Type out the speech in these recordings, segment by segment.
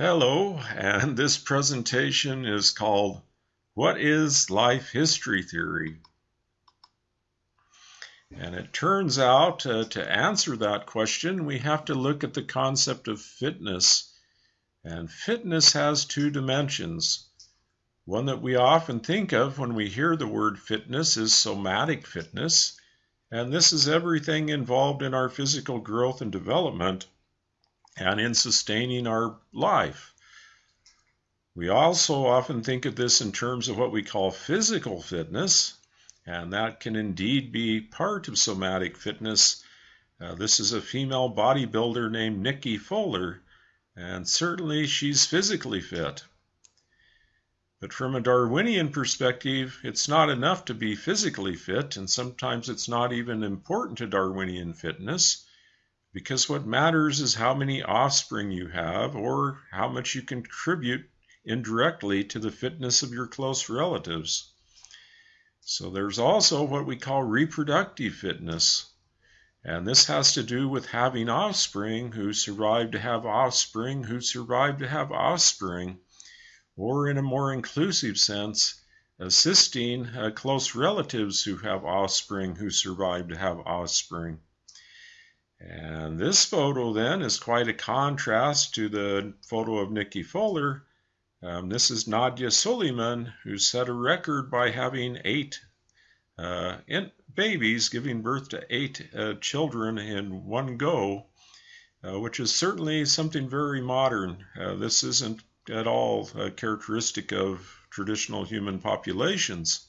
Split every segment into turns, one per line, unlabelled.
Hello, and this presentation is called What is Life History Theory? And it turns out uh, to answer that question, we have to look at the concept of fitness. And fitness has two dimensions. One that we often think of when we hear the word fitness is somatic fitness. And this is everything involved in our physical growth and development and in sustaining our life. We also often think of this in terms of what we call physical fitness, and that can indeed be part of somatic fitness. Uh, this is a female bodybuilder named Nikki Fuller, and certainly she's physically fit. But from a Darwinian perspective, it's not enough to be physically fit, and sometimes it's not even important to Darwinian fitness because what matters is how many offspring you have or how much you contribute indirectly to the fitness of your close relatives. So there's also what we call reproductive fitness. And this has to do with having offspring who survive to have offspring who survive to have offspring, or in a more inclusive sense, assisting uh, close relatives who have offspring who survive to have offspring. And this photo then is quite a contrast to the photo of Nikki Fuller. Um, this is Nadya Suleman, who set a record by having eight uh, babies, giving birth to eight uh, children in one go, uh, which is certainly something very modern. Uh, this isn't at all characteristic of traditional human populations.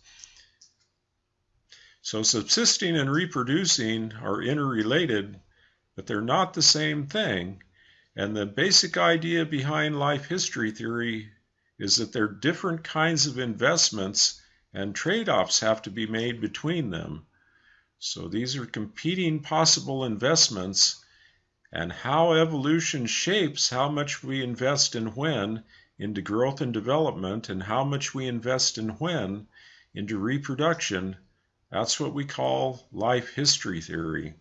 So subsisting and reproducing are interrelated but they're not the same thing. And the basic idea behind life history theory is that there are different kinds of investments and trade offs have to be made between them. So these are competing possible investments, and how evolution shapes how much we invest in when into growth and development, and how much we invest in when into reproduction. That's what we call life history theory.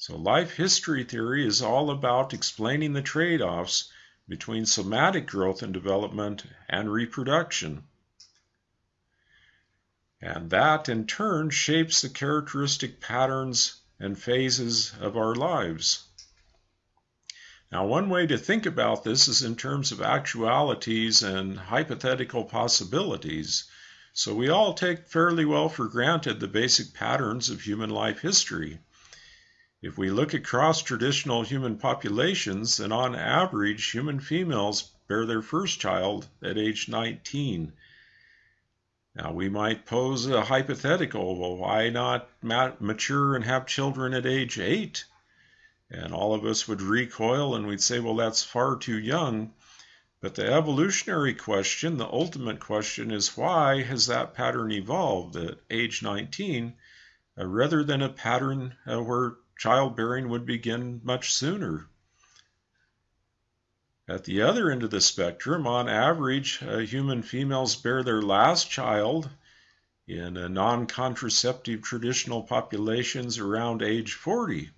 So life history theory is all about explaining the trade-offs between somatic growth and development and reproduction. And that in turn shapes the characteristic patterns and phases of our lives. Now, one way to think about this is in terms of actualities and hypothetical possibilities. So we all take fairly well for granted the basic patterns of human life history. If we look across traditional human populations, then on average, human females bear their first child at age 19. Now, we might pose a hypothetical well, why not mature and have children at age 8? And all of us would recoil and we'd say, well, that's far too young. But the evolutionary question, the ultimate question, is why has that pattern evolved at age 19 uh, rather than a pattern uh, where childbearing would begin much sooner. At the other end of the spectrum, on average, uh, human females bear their last child in non contraceptive traditional populations around age 40.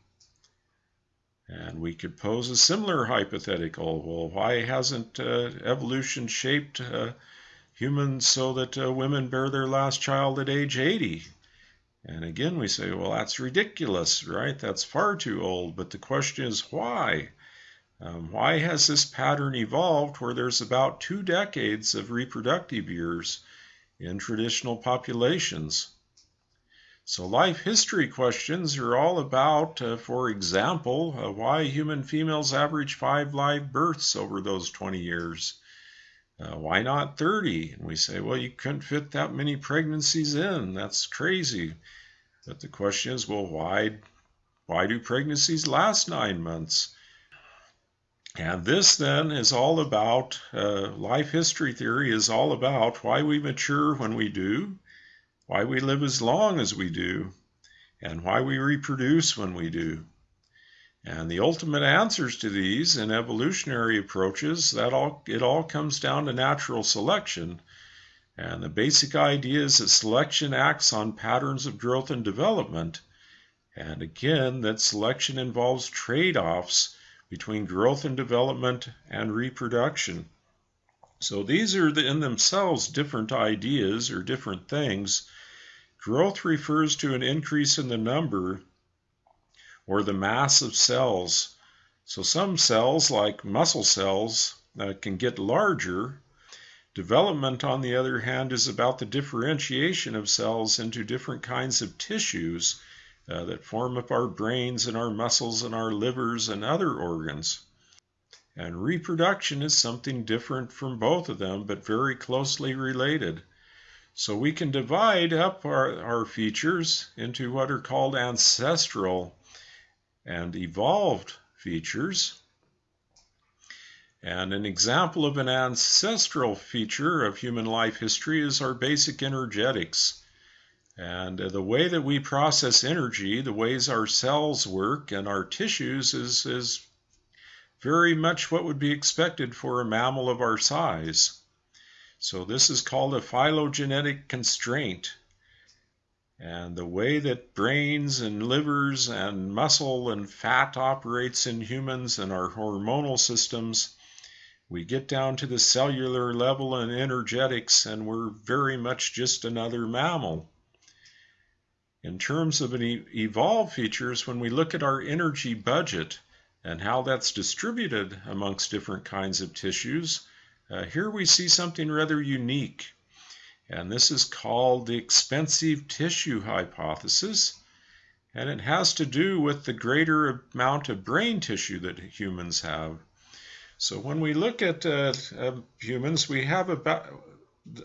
And we could pose a similar hypothetical. Well, why hasn't uh, evolution shaped uh, humans so that uh, women bear their last child at age 80? And again, we say, well, that's ridiculous, right? That's far too old. But the question is why? Um, why has this pattern evolved where there's about two decades of reproductive years in traditional populations? So, life history questions are all about, uh, for example, uh, why human females average five live births over those 20 years. Uh, why not 30? And we say, well, you couldn't fit that many pregnancies in. That's crazy. But the question is, well, why, why do pregnancies last nine months? And this then is all about uh, life history theory is all about why we mature when we do, why we live as long as we do, and why we reproduce when we do. And the ultimate answers to these in evolutionary approaches, that all it all comes down to natural selection. And the basic idea is that selection acts on patterns of growth and development. And again, that selection involves trade offs between growth and development and reproduction. So these are the, in themselves different ideas or different things. Growth refers to an increase in the number or the mass of cells. So some cells, like muscle cells, uh, can get larger. Development, on the other hand, is about the differentiation of cells into different kinds of tissues uh, that form up our brains and our muscles and our livers and other organs. And reproduction is something different from both of them, but very closely related. So we can divide up our, our features into what are called ancestral and evolved features. And an example of an ancestral feature of human life history is our basic energetics. And uh, the way that we process energy, the ways our cells work and our tissues is, is very much what would be expected for a mammal of our size. So this is called a phylogenetic constraint. And the way that brains and livers and muscle and fat operates in humans and our hormonal systems, we get down to the cellular level and energetics, and we're very much just another mammal. In terms of an evolved features, when we look at our energy budget, and how that's distributed amongst different kinds of tissues, uh, here we see something rather unique. And this is called the expensive tissue hypothesis. And it has to do with the greater amount of brain tissue that humans have. So when we look at uh, uh, humans, we have about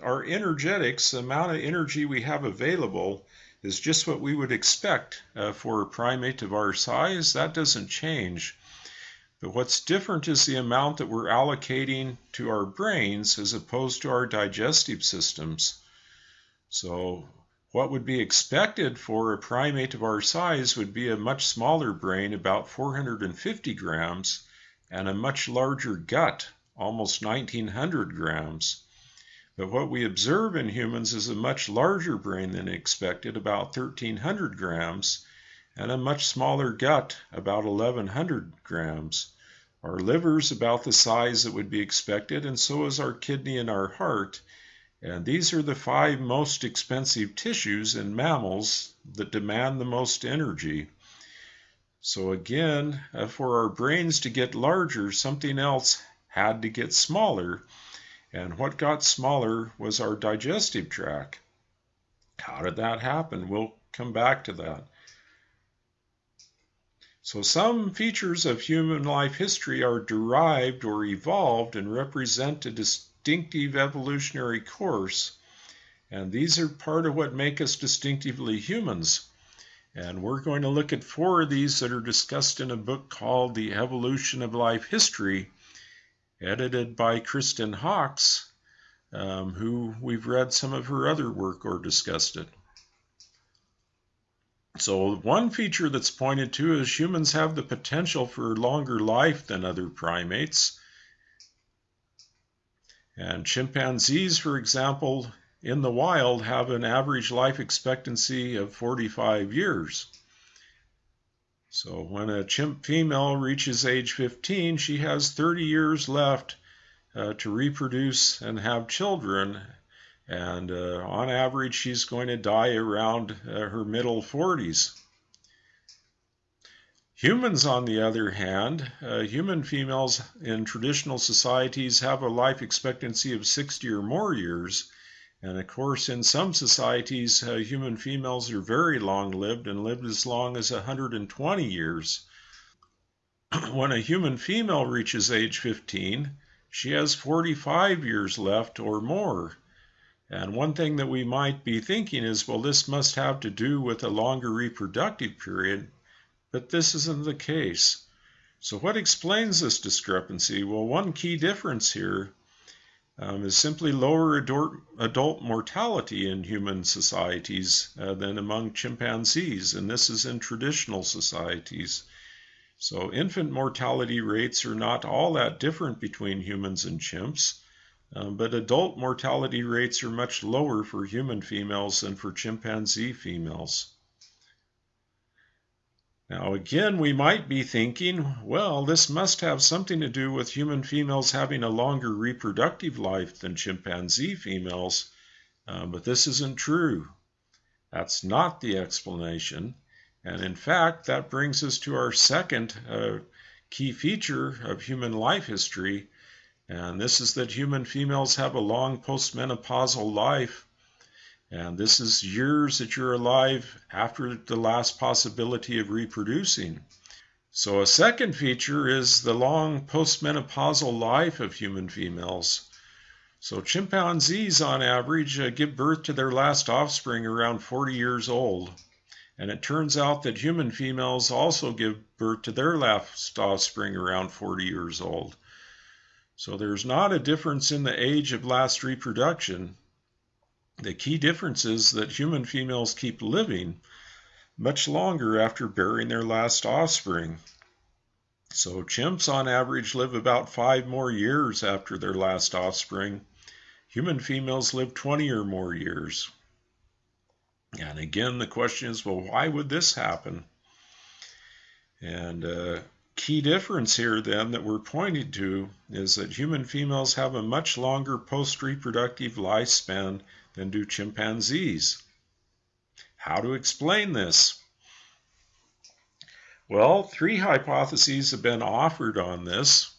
our energetics, the amount of energy we have available is just what we would expect uh, for a primate of our size. That doesn't change. But what's different is the amount that we're allocating to our brains as opposed to our digestive systems. So what would be expected for a primate of our size would be a much smaller brain, about 450 grams, and a much larger gut, almost 1900 grams. But what we observe in humans is a much larger brain than expected, about 1300 grams, and a much smaller gut, about 1100 grams. Our liver is about the size that would be expected, and so is our kidney and our heart. And these are the five most expensive tissues in mammals that demand the most energy. So again, uh, for our brains to get larger, something else had to get smaller. And what got smaller was our digestive tract. How did that happen? We'll come back to that. So some features of human life history are derived or evolved and represent a distinctive evolutionary course. And these are part of what make us distinctively humans. And we're going to look at four of these that are discussed in a book called The Evolution of Life History, edited by Kristen Hawkes, um, who we've read some of her other work or discussed it. So one feature that's pointed to is humans have the potential for longer life than other primates. And chimpanzees, for example, in the wild have an average life expectancy of 45 years. So when a chimp female reaches age 15, she has 30 years left uh, to reproduce and have children and uh, on average, she's going to die around uh, her middle 40s. Humans, on the other hand, uh, human females in traditional societies have a life expectancy of 60 or more years. And of course, in some societies, uh, human females are very long lived and live as long as 120 years. when a human female reaches age 15, she has 45 years left or more. And one thing that we might be thinking is, well, this must have to do with a longer reproductive period, but this isn't the case. So, what explains this discrepancy? Well, one key difference here um, is simply lower adult, mortality in human societies uh, than among chimpanzees, and this is in traditional societies. So, infant mortality rates are not all that different between humans and chimps. Um, but adult mortality rates are much lower for human females than for chimpanzee females. Now, again, we might be thinking, well, this must have something to do with human females having a longer reproductive life than chimpanzee females, uh, but this isn't true. That's not the explanation. And in fact, that brings us to our second uh, key feature of human life history, and this is that human females have a long postmenopausal life. And this is years that you're alive after the last possibility of reproducing. So, a second feature is the long postmenopausal life of human females. So, chimpanzees on average uh, give birth to their last offspring around 40 years old. And it turns out that human females also give birth to their last offspring around 40 years old. So there's not a difference in the age of last reproduction. The key difference is that human females keep living much longer after bearing their last offspring. So chimps on average live about five more years after their last offspring. Human females live 20 or more years. And again, the question is, well, why would this happen? And uh, key difference here then that we're pointing to is that human females have a much longer post-reproductive lifespan than do chimpanzees. How to explain this? Well, three hypotheses have been offered on this.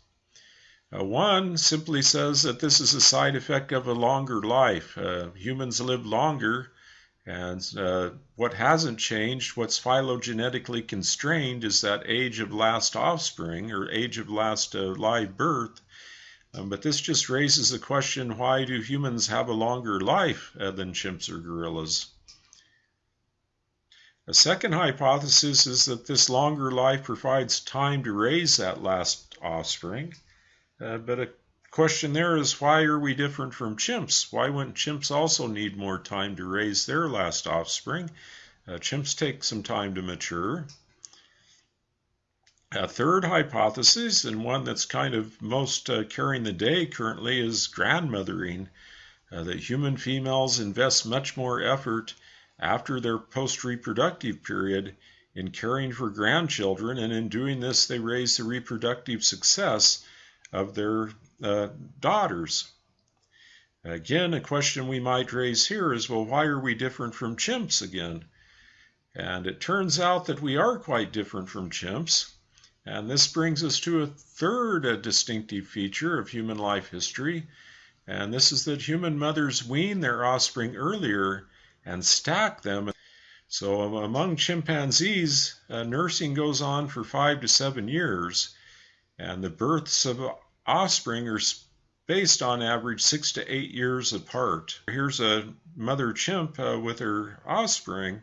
Uh, one simply says that this is a side effect of a longer life. Uh, humans live longer and uh, what hasn't changed, what's phylogenetically constrained, is that age of last offspring or age of last uh, live birth. Um, but this just raises the question why do humans have a longer life uh, than chimps or gorillas? A second hypothesis is that this longer life provides time to raise that last offspring. Uh, but a question there is why are we different from chimps? Why wouldn't chimps also need more time to raise their last offspring? Uh, chimps take some time to mature. A third hypothesis, and one that's kind of most uh, carrying the day currently, is grandmothering. Uh, that human females invest much more effort after their post reproductive period in caring for grandchildren, and in doing this, they raise the reproductive success of their uh, daughters. Again, a question we might raise here is well, why are we different from chimps again? And it turns out that we are quite different from chimps. And this brings us to a third uh, distinctive feature of human life history, and this is that human mothers wean their offspring earlier and stack them. So among chimpanzees, uh, nursing goes on for five to seven years, and the births of offspring are spaced on average six to eight years apart. Here's a mother chimp uh, with her offspring,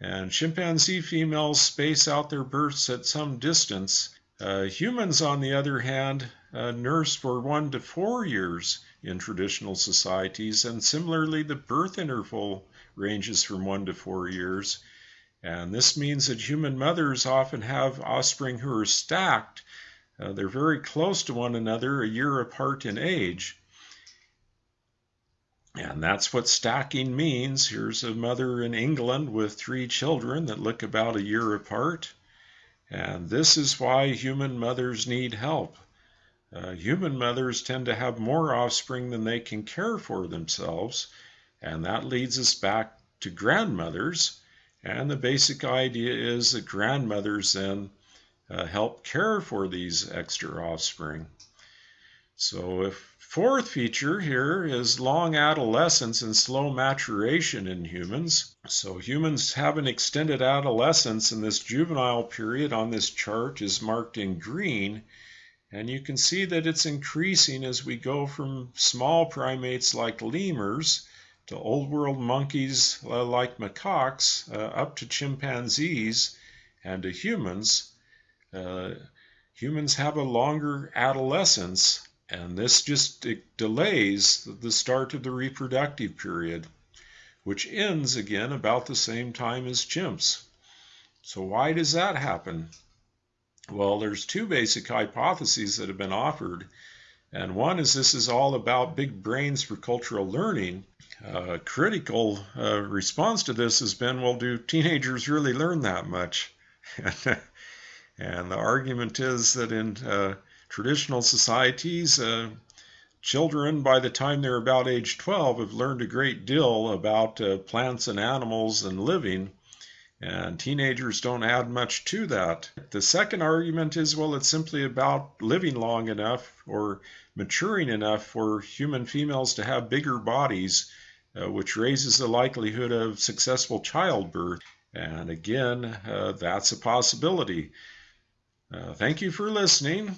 and chimpanzee females space out their births at some distance. Uh, humans, on the other hand, uh, nurse for one to four years in traditional societies, and similarly, the birth interval ranges from one to four years. And this means that human mothers often have offspring who are stacked uh, they're very close to one another, a year apart in age. And that's what stacking means. Here's a mother in England with three children that look about a year apart. And this is why human mothers need help. Uh, human mothers tend to have more offspring than they can care for themselves. And that leads us back to grandmothers. And the basic idea is that grandmothers then uh, help care for these extra offspring. So, a fourth feature here is long adolescence and slow maturation in humans. So, humans have an extended adolescence, and this juvenile period on this chart is marked in green. And you can see that it's increasing as we go from small primates like lemurs to old world monkeys uh, like macaques uh, up to chimpanzees and to humans. Uh, humans have a longer adolescence, and this just delays the start of the reproductive period, which ends again about the same time as chimps. So, why does that happen? Well, there's two basic hypotheses that have been offered. And one is this is all about big brains for cultural learning. A uh, critical uh, response to this has been well, do teenagers really learn that much? and the argument is that in uh, traditional societies, uh, children, by the time they're about age 12, have learned a great deal about uh, plants and animals and living. And teenagers don't add much to that. The second argument is well, it's simply about living long enough or maturing enough for human females to have bigger bodies, uh, which raises the likelihood of successful childbirth. And again, uh, that's a possibility. Uh, thank you for listening.